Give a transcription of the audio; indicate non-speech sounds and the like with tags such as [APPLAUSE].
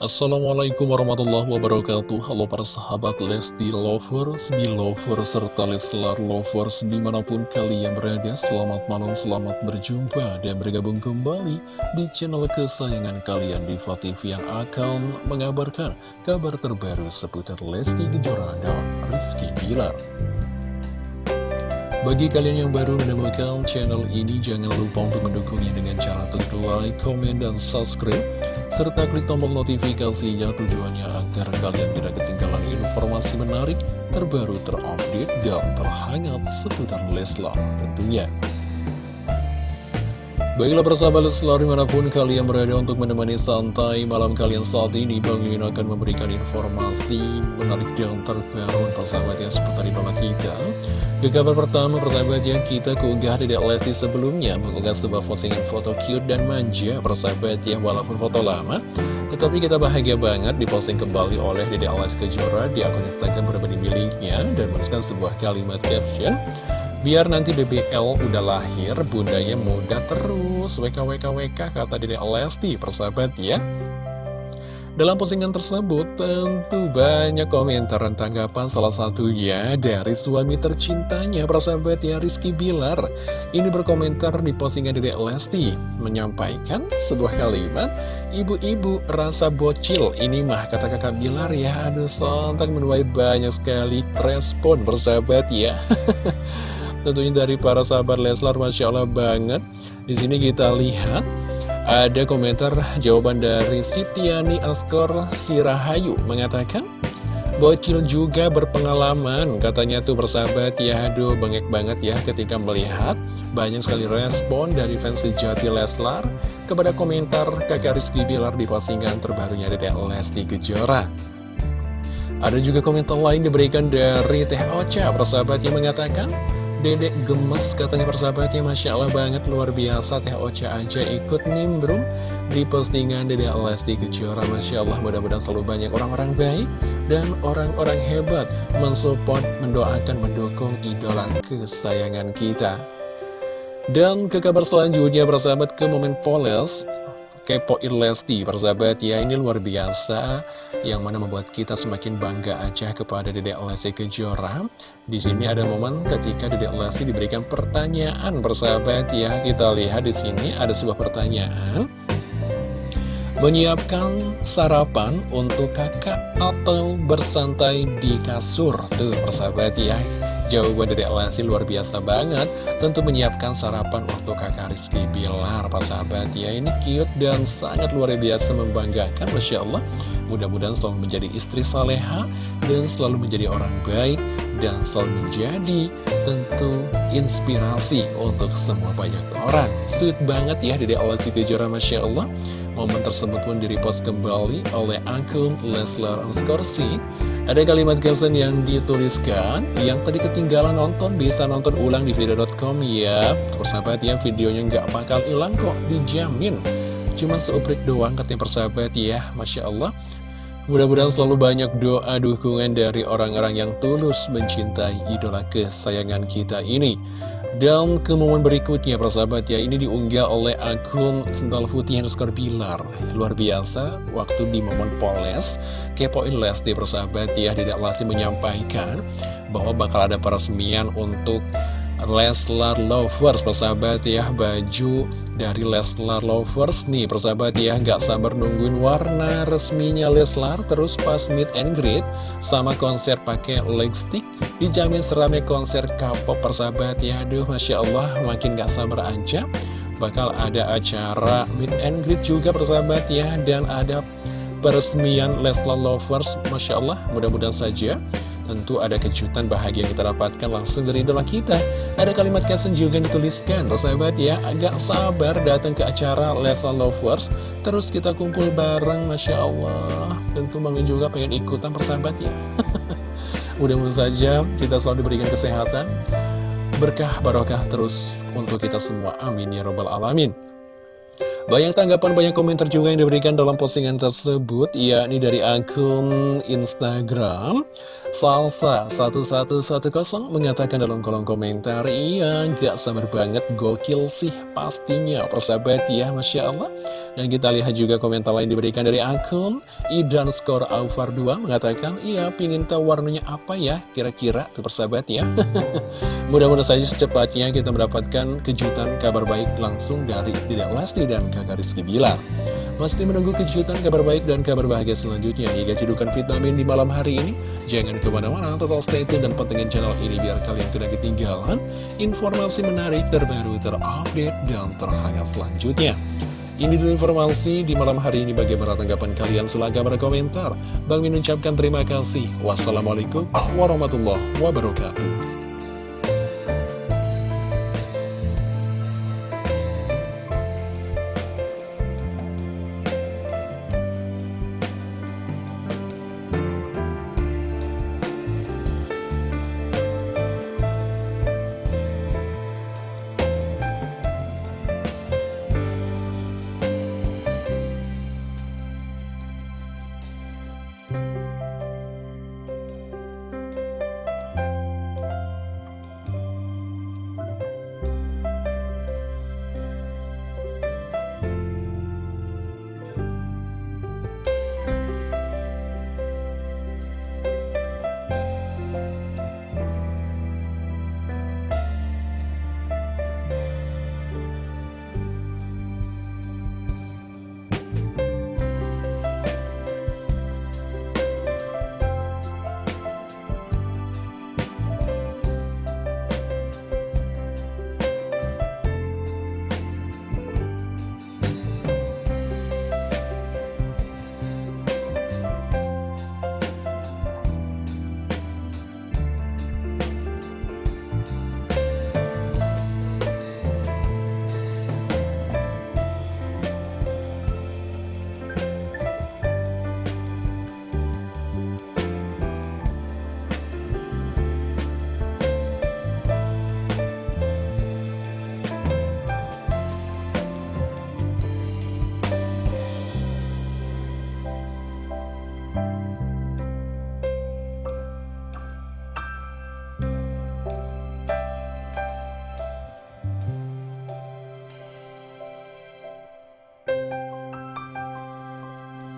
Assalamualaikum warahmatullahi wabarakatuh. Halo para sahabat Lesti Lovers, Belovers, serta Leslar Lovers di mana pun kalian berada. Selamat malam, selamat berjumpa dan bergabung kembali di channel kesayangan kalian di TV yang akan mengabarkan kabar terbaru seputar Lesti Kejora dan Rizky Bilar bagi kalian yang baru menemukan channel ini, jangan lupa untuk mendukungnya dengan cara klik like, komen, dan subscribe serta klik tombol notifikasinya tujuannya agar kalian tidak ketinggalan informasi menarik, terbaru, terupdate, dan terhangat seputar Leslar tentunya. Baiklah persahabat Leslar di mana pun kalian berada untuk menemani santai malam kalian saat ini Bang Yun akan memberikan informasi menarik dan terbaru persahabat yang seputar idola kita Ke kabar pertama persahabat yang kita keunggah di Lesti sebelumnya Mengunggah sebuah postingan foto cute dan manja persahabat yang walaupun foto lama Tetapi kita bahagia banget diposting kembali oleh Dede Lesti Kejora di akun Instagram pribadi miliknya Dan menuliskan sebuah kalimat caption Biar nanti BBL udah lahir, bundanya muda terus. WKWKWK kata Dede Lesti, persahabat ya. Dalam postingan tersebut tentu banyak komentar dan tanggapan salah satunya dari suami tercintanya persahabat ya Rizky Bilar Ini berkomentar di postingan Dede Lesti menyampaikan sebuah kalimat Ibu-ibu rasa bocil ini mah kata kakak Bilar ya Aduh sontak menuai banyak sekali respon persahabat ya [LAUGHS] Tentunya dari para sahabat Leslar, Masya Allah banget. Di sini kita lihat ada komentar jawaban dari Sitiani Askor Sirahayu mengatakan Bocil juga berpengalaman katanya tuh bersahabat ya aduh bangek banget ya ketika melihat banyak sekali respon dari fans sejati Leslar kepada komentar kakak Rizky Bilar di postingan terbarunya dari Lesti Kejora ada juga komentar lain diberikan dari Teh Ocha persahabat yang mengatakan Dedek gemes katanya persahabatnya. Masya Allah banget luar biasa. Teh Ocha aja ikut nimbrung di postingan Dedek Lesti Kejora. Masya Allah mudah-mudahan selalu banyak orang-orang baik dan orang-orang hebat mensupport, mendoakan, mendukung idola kesayangan kita. Dan ke kabar selanjutnya persahabat ke momen Poles kepoin Lesti persahabat ya. Ini luar biasa yang mana membuat kita semakin bangga aja kepada Dedek Lesti Kejora. Di sini ada momen ketika Dedek Lesti diberikan pertanyaan persahabat ya. Kita lihat di sini ada sebuah pertanyaan. Menyiapkan sarapan untuk kakak atau bersantai di kasur? Tuh persahabat ya Jawaban dari Lesti luar biasa banget. Tentu menyiapkan sarapan untuk kakak Rizky Bilar Pak sahabat. Ya ini cute dan sangat luar biasa membanggakan Masya Allah. Mudah-mudahan selalu menjadi istri saleha Dan selalu menjadi orang baik Dan selalu menjadi tentu inspirasi untuk semua banyak orang. Sweet banget ya dari Lesti Kejora Masya Allah Momen tersebut pun direpost kembali oleh akun Leslar Anskorsi ada kalimat caption yang dituliskan Yang tadi ketinggalan nonton bisa nonton ulang di video.com ya. Persahabat ya videonya nggak bakal hilang kok dijamin. Cuma seuprit doang katanya persahabat ya Masya Allah. Mudah-mudahan selalu banyak doa dukungan dari orang-orang yang tulus mencintai idola kesayangan kita ini dan ke momen berikutnya persahabat ya. Ini diunggah oleh akun Sental Putih underscore Bilar Luar biasa Waktu di momen Poles. Kepoin Lesti persahabat ya. Tidak Lesti menyampaikan Bahwa bakal ada peresmian untuk Leslar Lovers persahabat ya. Baju dari Leslar Lovers nih persahabat ya. Nggak sabar nungguin warna resminya Leslar terus pas meet and greet sama konser pakai lipstick dijamin seramnya konser K-pop persahabat ya. Aduh Masya Allah makin gak sabar aja. Bakal ada acara meet and greet juga persahabat ya. Dan ada peresmian Leslar Lovers Masya Allah mudah-mudahan saja. Tentu ada kejutan bahagia yang kita dapatkan langsung dari idola kita. Ada kalimat caption juga yang dituliskan Sahabat ya, agak sabar datang ke acara Lesa Lovers. Terus kita kumpul bareng, Masya Allah. Tentu Bang juga pengen ikutan persahabat ya [LAUGHS] Mudah-mudahan saja kita selalu diberikan kesehatan Berkah barokah terus untuk kita semua. Amin ya robbal alamin. Banyak tanggapan, banyak komentar juga yang diberikan dalam postingan tersebut, yakni dari akun Instagram Salsa1110 mengatakan dalam kolom komentar, Iya, gak sabar banget, gokil sih pastinya, persahabat ya, Masya Allah. Dan kita lihat juga komentar lain diberikan dari akun Idan Skor Aufar 2 mengatakan, iya pingin tahu warnanya apa ya kira-kira tuh persahabat ya. [LAUGHS] Mudah-mudahan saja secepatnya kita mendapatkan kejutan kabar baik langsung dari Tidak Lesti dan kakak Rizky Bilar. Masih menunggu kejutan kabar baik dan kabar bahagia selanjutnya hingga cedukan vitamin di malam hari ini. Jangan ke mana-mana, total stay tune dan pantengin channel ini biar kalian tidak ketinggalan informasi menarik, terbaru, terupdate, dan terhangat selanjutnya. Ini dulu informasi di malam hari ini bagaimana tanggapan kalian silahkan berkomentar. Bang Min ucapkan terima kasih. Wassalamualaikum warahmatullahi wabarakatuh.